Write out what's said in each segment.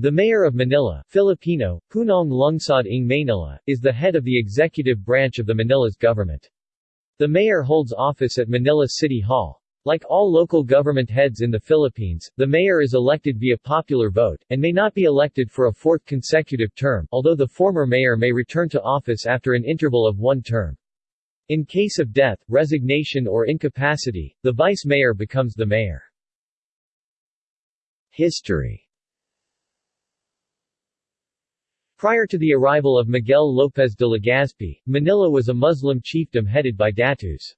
The Mayor of Manila Filipino, Punong Lungsod ng Manila, is the head of the executive branch of the Manila's government. The mayor holds office at Manila City Hall. Like all local government heads in the Philippines, the mayor is elected via popular vote, and may not be elected for a fourth consecutive term, although the former mayor may return to office after an interval of one term. In case of death, resignation or incapacity, the vice mayor becomes the mayor. History Prior to the arrival of Miguel López de Legazpi, Manila was a Muslim chiefdom headed by Datus.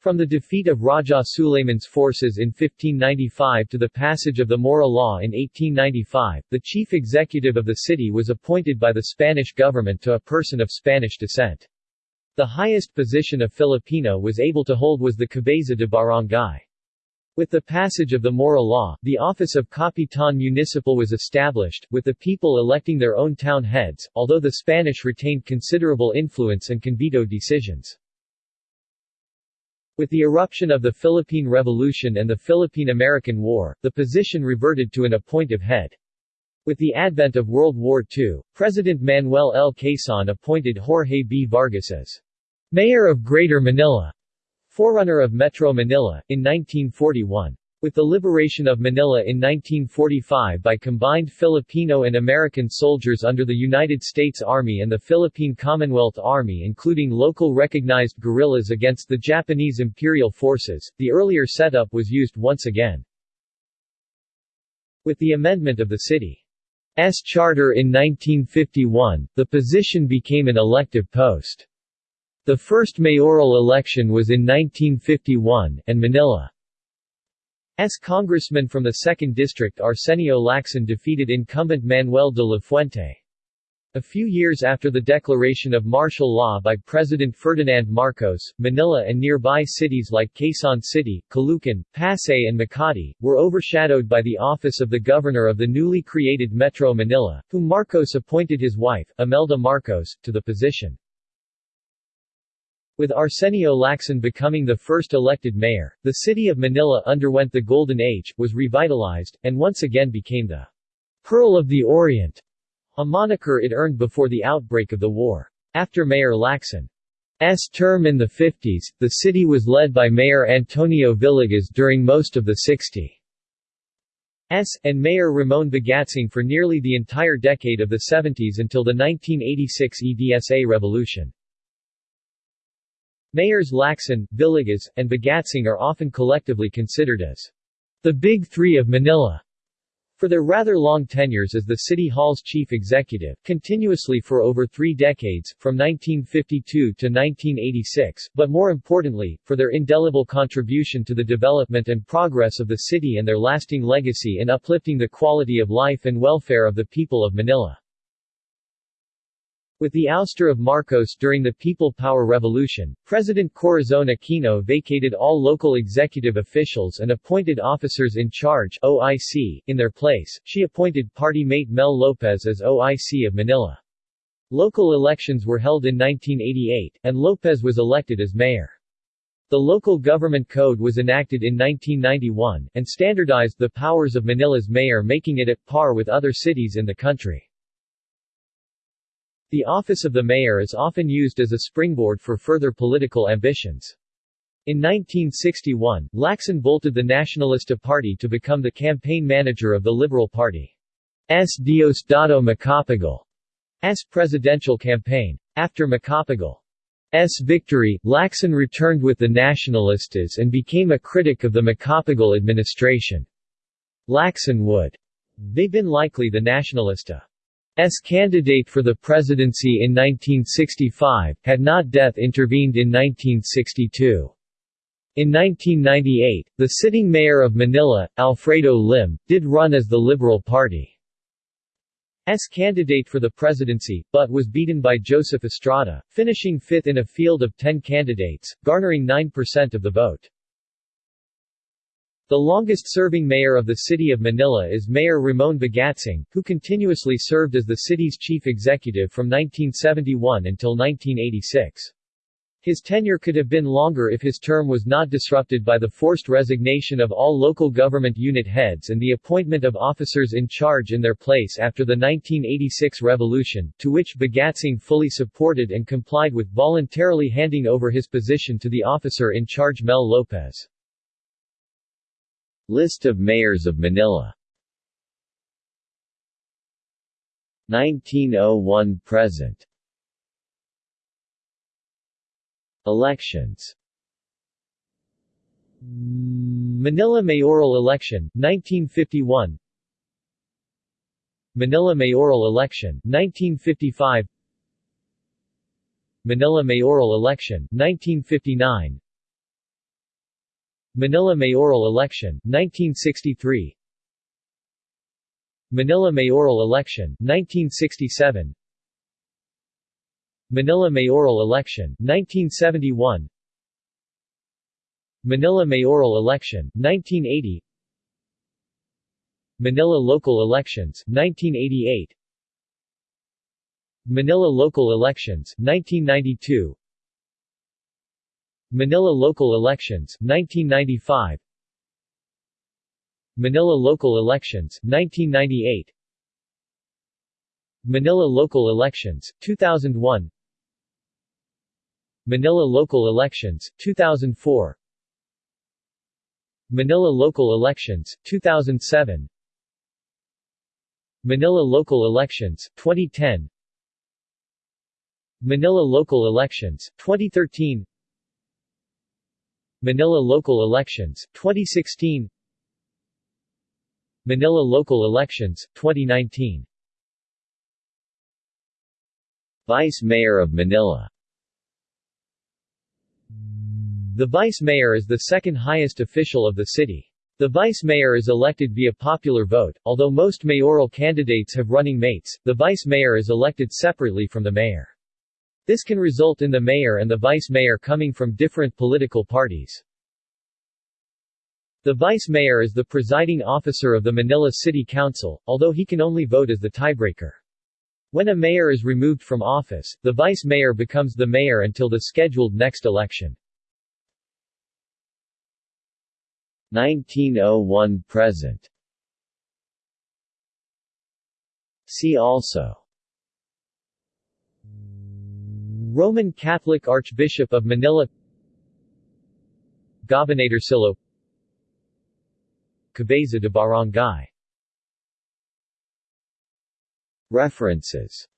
From the defeat of Raja Sulayman's forces in 1595 to the passage of the Maura Law in 1895, the chief executive of the city was appointed by the Spanish government to a person of Spanish descent. The highest position a Filipino was able to hold was the cabeza de barangay. With the passage of the Maura Law, the office of Capitan Municipal was established, with the people electing their own town heads, although the Spanish retained considerable influence and can veto decisions. With the eruption of the Philippine Revolution and the Philippine-American War, the position reverted to an appointive head. With the advent of World War II, President Manuel L. Quezon appointed Jorge B. Vargas as Mayor of Greater Manila Forerunner of Metro Manila, in 1941. With the liberation of Manila in 1945 by combined Filipino and American soldiers under the United States Army and the Philippine Commonwealth Army including local recognized guerrillas against the Japanese Imperial Forces, the earlier setup was used once again. With the amendment of the city's charter in 1951, the position became an elective post. The first mayoral election was in 1951, and Manila's congressman from the 2nd District Arsenio Lacson defeated incumbent Manuel de la Fuente. A few years after the declaration of martial law by President Ferdinand Marcos, Manila and nearby cities like Quezon City, Caloocan, Pasay and Makati, were overshadowed by the office of the governor of the newly created Metro Manila, whom Marcos appointed his wife, Imelda Marcos, to the position. With Arsenio Lacson becoming the first elected mayor, the city of Manila underwent the Golden Age, was revitalized, and once again became the Pearl of the Orient, a moniker it earned before the outbreak of the war. After Mayor Lacson's term in the 50s, the city was led by Mayor Antonio Villegas during most of the 60s, and Mayor Ramon Bagatsing for nearly the entire decade of the 70s until the 1986 EDSA revolution. Mayors Lacson, Villegas, and Bagatsing are often collectively considered as the Big Three of Manila for their rather long tenures as the City Hall's chief executive, continuously for over three decades, from 1952 to 1986, but more importantly, for their indelible contribution to the development and progress of the city and their lasting legacy in uplifting the quality of life and welfare of the people of Manila. With the ouster of Marcos during the People Power Revolution, President Corazon Aquino vacated all local executive officials and appointed officers in charge OIC in their place. She appointed party mate Mel Lopez as OIC of Manila. Local elections were held in 1988, and Lopez was elected as mayor. The local government code was enacted in 1991, and standardized the powers of Manila's mayor making it at par with other cities in the country. The office of the mayor is often used as a springboard for further political ambitions. In 1961, Lacson bolted the Nacionalista Party to become the campaign manager of the Liberal Party. S. Diosdado Macapagal's presidential campaign. After Macapagal's victory, Lacson returned with the Nacionalistas and became a critic of the Macapagal administration. Lacson would they been likely the Nacionalista S candidate for the presidency in 1965, had not death intervened in 1962. In 1998, the sitting mayor of Manila, Alfredo Lim, did run as the Liberal Party Party's candidate for the presidency, but was beaten by Joseph Estrada, finishing fifth in a field of ten candidates, garnering 9% of the vote. The longest-serving mayor of the city of Manila is Mayor Ramon Bagatsing, who continuously served as the city's chief executive from 1971 until 1986. His tenure could have been longer if his term was not disrupted by the forced resignation of all local government unit heads and the appointment of officers in charge in their place after the 1986 revolution, to which Bagatsing fully supported and complied with voluntarily handing over his position to the officer in charge Mel Lopez. List of mayors of Manila. 1901 present. Elections. Manila mayoral election, 1951 Manila mayoral election, 1955 Manila mayoral election, 1959 Manila mayoral election, 1963 Manila mayoral election, 1967 Manila mayoral election, 1971 Manila mayoral election, 1980 Manila local elections, 1988 Manila local elections, 1992 Manila local elections, 1995 Manila local elections, 1998 Manila local elections, 2001 Manila local elections, 2004 Manila local elections, 2007 Manila local elections, 2010 Manila local elections, 2013 Manila local elections, 2016 Manila local elections, 2019 Vice Mayor of Manila the Vice Mayor is the second highest official of the city. The Vice Mayor is elected via popular vote, although most mayoral candidates have running mates, the Vice Mayor is elected separately from the Mayor. This can result in the Mayor and the Vice Mayor coming from different political parties. The Vice Mayor is the presiding officer of the Manila City Council, although he can only vote as the tiebreaker. When a mayor is removed from office, the vice mayor becomes the mayor until the scheduled next election. 1901 present See also Roman Catholic Archbishop of Manila Gobernadorcillo Cabeza de Barangay. References